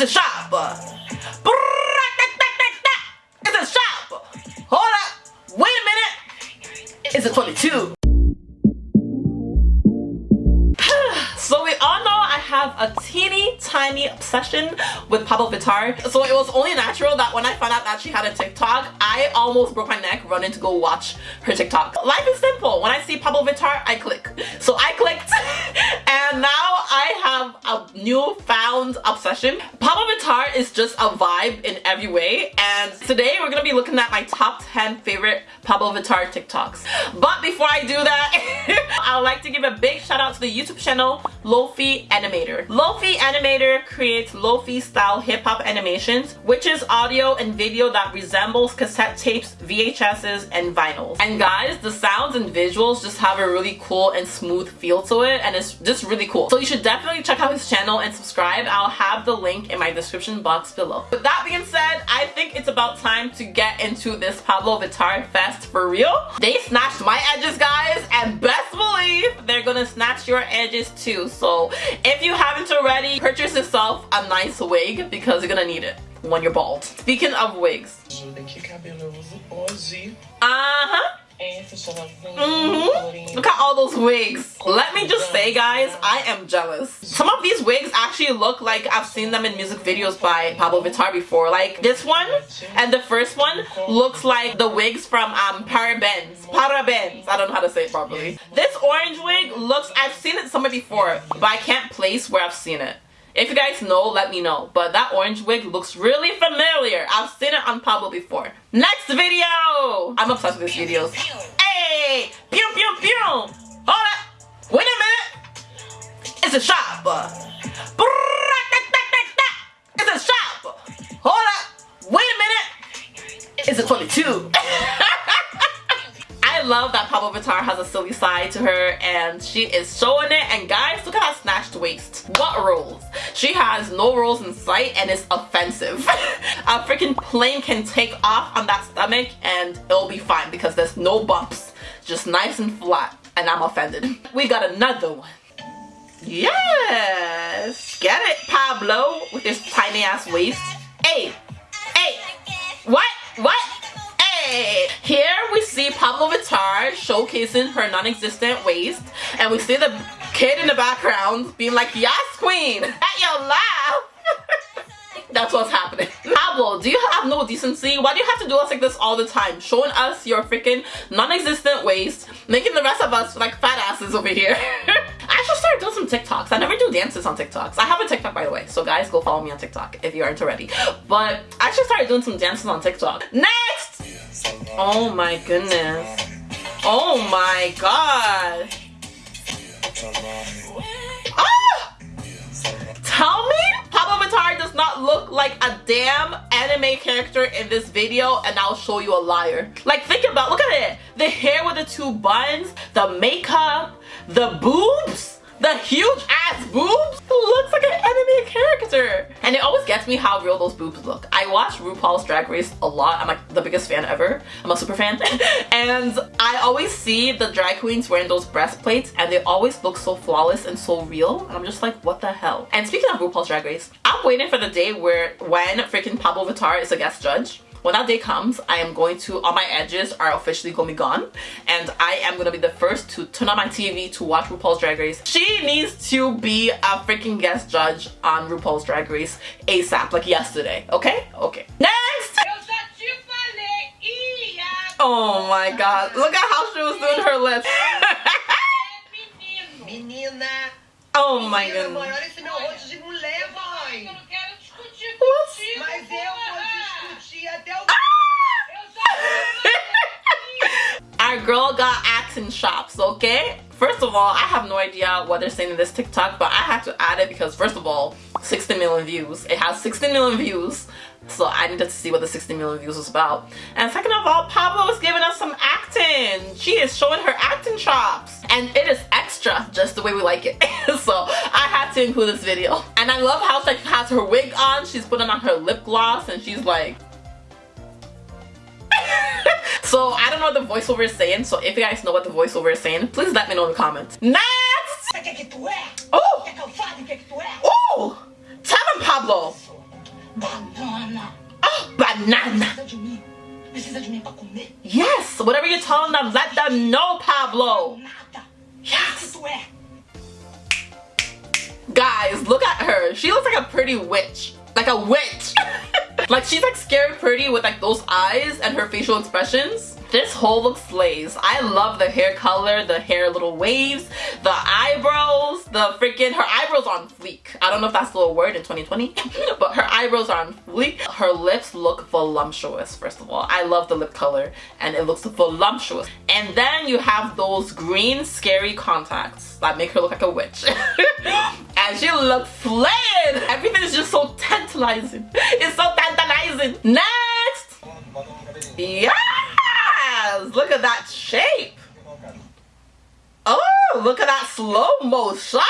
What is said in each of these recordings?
It's a shop. It's a shop. Hold up. Wait a minute. It's a 22. Tiny obsession with Pabllo Vittar. So it was only natural that when I found out that she had a TikTok, I almost broke my neck running to go watch her TikTok. Life is simple. When I see Pabllo Vittar, I click. So I clicked and now I have a newfound obsession. Pabllo Vittar is just a vibe in every way and today we're gonna be looking at my top 10 favorite Pabllo Vittar TikToks. But before I do that, I would like to give a big shout out to the YouTube channel Lo-Fi Animator. Lo-Fi Animator creates Lo-Fi style hip hop animations, which is audio and video that resembles cassette tapes, VHSs, and vinyls. And guys, the sounds and visuals just have a really cool and smooth feel to it, and it's just really cool. So you should definitely check out his channel and subscribe. I'll have the link in my description box below. With that being said, I think it's about time to get into this Pabllo Vittar fest for real. They snatched my edges, guys, and best believe they're gonna snatch your edges too. So if you haven't already, purchase yourself a nice wig because you're gonna need it when you're bald. Speaking of wigs. Uh-huh. Mm-hmm. Look at all those wigs. Let me just say guys, I am jealous. Some of these wigs actually look like I've seen them in music videos by Pabllo Vittar before. Like this one and the first one looks like the wigs from um Parabens. Parabens. I don't know how to say it properly. This orange wig looks, I've seen it somewhere before, but I can't place where I've seen it. If you guys know, let me know. But that orange wig looks really familiar. I've seen it on Pabllo before. Next video! I'm obsessed with these videos. Hey! Pew pew pew! Hold up! Wait a minute! It's a shop! It's a shop! Hold up! Wait a minute! It's a 22! I love that Pabllo Vittar has a silly side to her and she is showing it and guys look at her snatched waist. What rolls? She has no rolls in sight and it's offensive. a freaking plane can take off on that stomach and it'll be fine because there's no bumps. Just nice and flat and I'm offended. We got another one. Yes! Get it, Pabllo, with this tiny ass waist. Hey! Hey! What? What? Hey! Here we see Pabllo Vittar showcasing her non-existent waist and we see the kid in the background being like, yes queen, at your laugh. That's what's happening. Pabllo, do you have no decency? Why do you have to do us like this all the time? Showing us your freaking non-existent waist, making the rest of us like fat asses over here. I should start doing some TikToks. I never do dances on TikToks. I have a TikTok by the way, so guys go follow me on TikTok if you aren't already. But I should start doing some dances on TikTok. Next! Oh my goodness. Oh my god. Tell me Pabllo Vittar does not look like a damn anime character in this video and I'll show you a liar. Like think about, look at it. The hair with the two buns, the makeup, the boobs the huge ass boobs looks like an anime character. And it always gets me how real those boobs look. I watch RuPaul's Drag Race a lot. I'm like the biggest fan ever. I'm a super fan. and I always see the drag queens wearing those breastplates and they always look so flawless and so real. And I'm just like, what the hell? And speaking of RuPaul's Drag Race, I'm waiting for the day where when freaking Pabllo Vittar is a guest judge when that day comes i am going to all my edges are officially gonna be gone and i am gonna be the first to turn on my tv to watch rupaul's drag race. She needs to be a freaking guest judge on rupaul's drag race asap like yesterday okay? Okay. Next! Oh my god. Look at how she was doing her lips. Oh my goodness acting shops, okay? First of all, I have no idea what they're saying in this TikTok, but I had to add it because first of all, 60 million views. It has 60 million views, so I needed to see what the 60 million views was about. And second of all, Pabllo is giving us some acting. She is showing her acting chops. And it is extra, just the way we like it. so I had to include this video. And I love how she has her wig on, she's putting on her lip gloss, and she's like, so I don't know what the voiceover is saying. So if you guys know what the voiceover is saying, please let me know in the comments. Next! Oh! Oh! Tell him, Pabllo! Banana. Oh, banana. Yes, whatever you're telling them, let them know, Pabllo. Yes. Guys, look at her. She looks like a pretty witch. Like a witch like she's like scary pretty with like those eyes and her facial expressions. This whole look slays. I love the hair color, the hair little waves, the eyebrows, the freaking, her eyebrows on fleek. I don't know if that's still a word in 2020, but her eyebrows are on fleek. Her lips look voluptuous, first of all. I love the lip color and it looks voluptuous. And then you have those green scary contacts that make her look like a witch. she looks flayed. Everything is just so tantalizing. It's so tantalizing. Next! Yeah! Look at that shape. Oh, look at that slow-mo shot.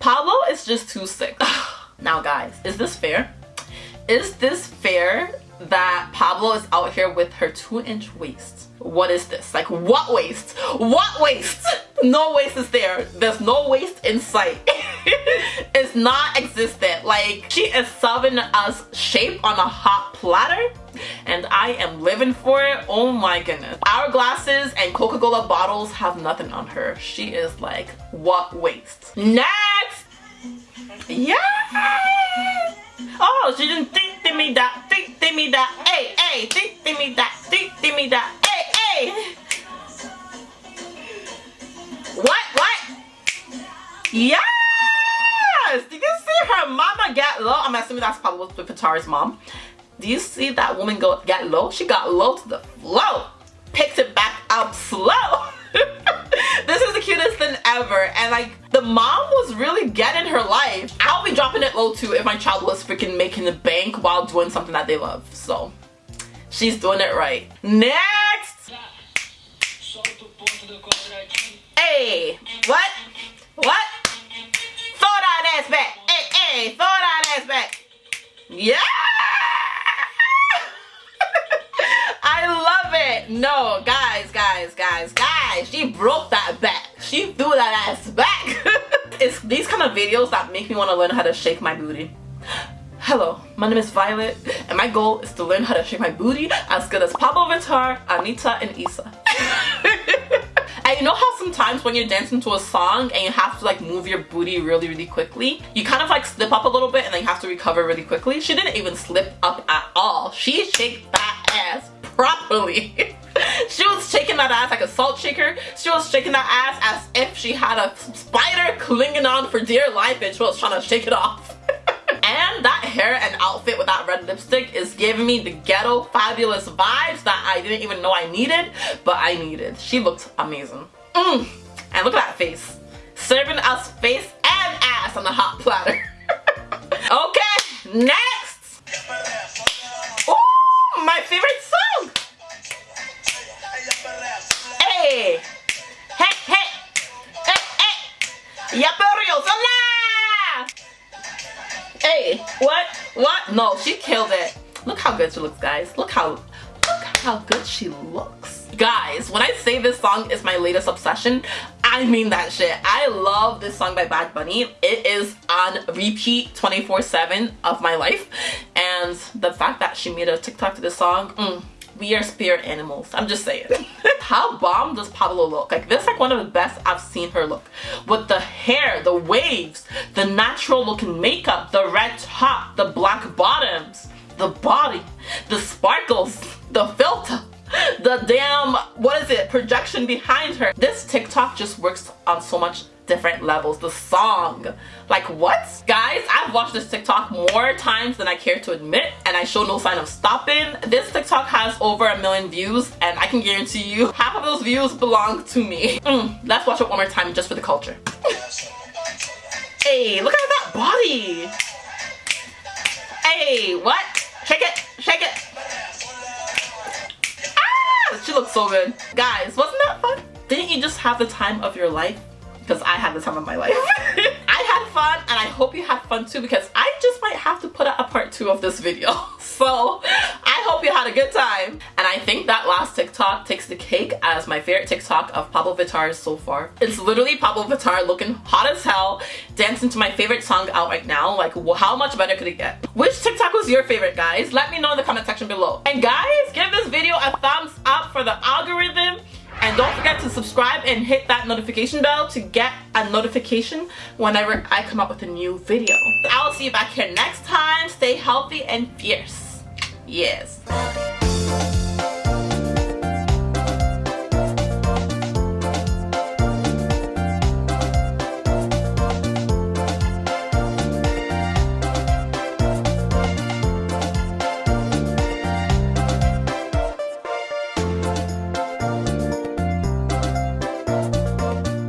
Pabllo is just too sick. now guys, is this fair? Is this fair that Pabllo is out here with her two inch waist? What is this? Like what waist? What waist? No waste is there. There's no waste in sight. it's not existent. Like she is serving us shape on a hot platter and I am living for it. Oh my goodness. our glasses and Coca-Cola bottles have nothing on her. She is like, what waste? Next! Yeah! Oh, she didn't think to me that, think to me that, hey, hey, think to me that, think to me that, hey, hey! Yes! Did you see her mama get low? I'm assuming that's probably with Pitari's mom. Do you see that woman go get low? She got low to the flow. Picked it back up slow. this is the cutest thing ever. And like the mom was really getting her life. I'll be dropping it low too if my child was freaking making the bank while doing something that they love. So she's doing it right. Next! Hey, what? What? Ass back. Hey, hey, throw that ass back. Yeah! I love it. No, guys, guys, guys, guys. She broke that back. She threw that ass back. it's these kind of videos that make me want to learn how to shake my booty. Hello, my name is Violet, and my goal is to learn how to shake my booty as good as Pabllo Vittar, Anitta, and Issa. You know how sometimes when you're dancing to a song and you have to like move your booty really, really quickly, you kind of like slip up a little bit and then you have to recover really quickly? She didn't even slip up at all. She shaked that ass properly. she was shaking that ass like a salt shaker. She was shaking that ass as if she had a spider clinging on for dear life and she was trying to shake it off. That hair and outfit with that red lipstick is giving me the ghetto fabulous vibes that I didn't even know I needed, but I needed. She looked amazing. Mm. And look at that face. Serving us face and ass on the hot platter. okay, next! Oh, my favorite what? What? No, she killed it. Look how good she looks, guys. Look how, look how good she looks. Guys, when I say this song is my latest obsession, I mean that shit. I love this song by Bad Bunny. It is on repeat 24-7 of my life. And the fact that she made a TikTok to this song, mm, we are spirit animals. I'm just saying. How bomb does Pabllo look? Like this like one of the best I've seen her look. With the hair, the waves, the natural looking makeup, the red top, the black bottoms, the body, the sparkles, the filter the damn what is it projection behind her this tiktok just works on so much different levels. The song. Like what? Guys, I've watched this TikTok more times than I care to admit and I show no sign of stopping. This TikTok has over a million views and I can guarantee you half of those views belong to me. Mm, let's watch it one more time just for the culture. hey, look at that body. Hey, what? Shake it, shake it. Ah, she looks so good. Guys, wasn't that fun? Didn't you just have the time of your life? Because I had the time of my life. I had fun and I hope you had fun too because I just might have to put out a part two of this video. So I hope you had a good time. And I think that last TikTok takes the cake as my favorite TikTok of Pabllo Vittar so far. It's literally Pabllo Vittar looking hot as hell, dancing to my favorite song out right now. Like how much better could it get? Which TikTok was your favorite guys? Let me know in the comment section below. And guys, give this video a thumbs up for the algorithm and don't forget to subscribe and hit that notification bell to get a notification whenever I come up with a new video. I'll see you back here next time. Stay healthy and fierce. Yes.